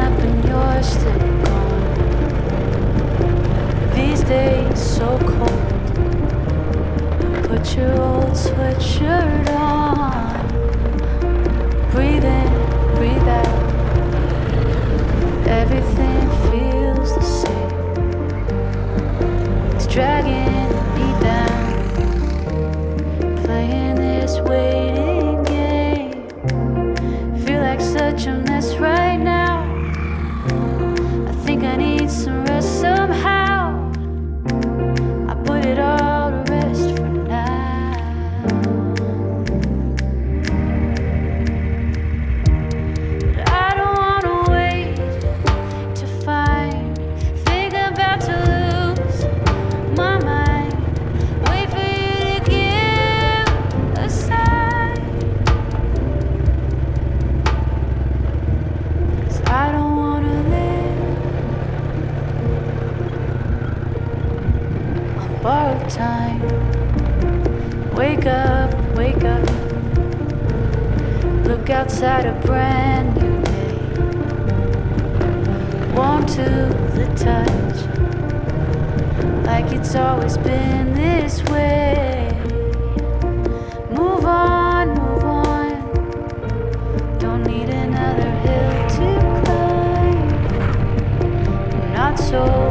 up and you're still gone. These days so cold. Put your old sweatshirt on. Wake up, wake up. Look outside a brand new day. Warm to the touch, like it's always been this way. Move on, move on. Don't need another hill to climb. Not so.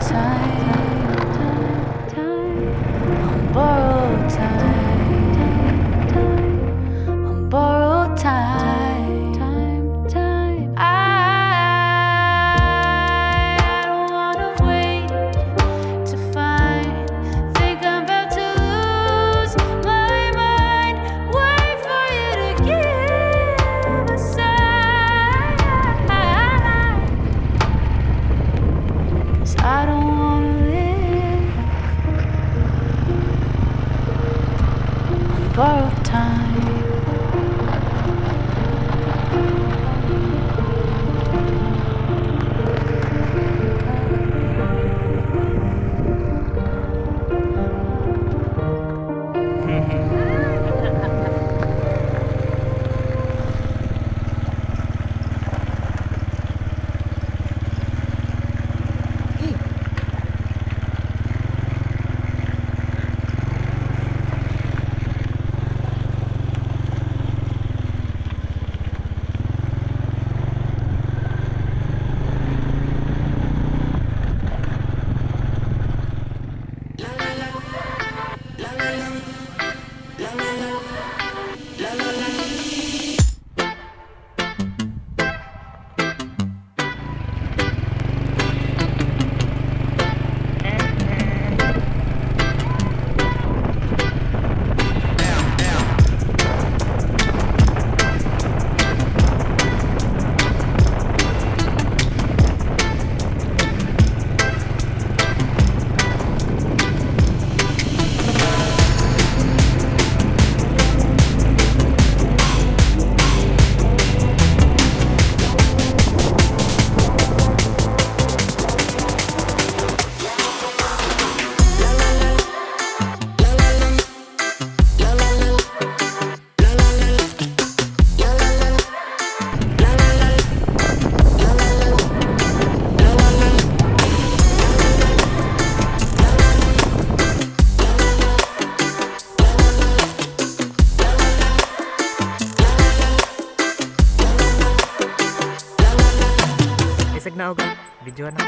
time I don't na oga Video na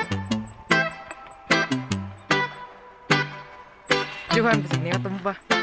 Johan, bisa nih ketemu bah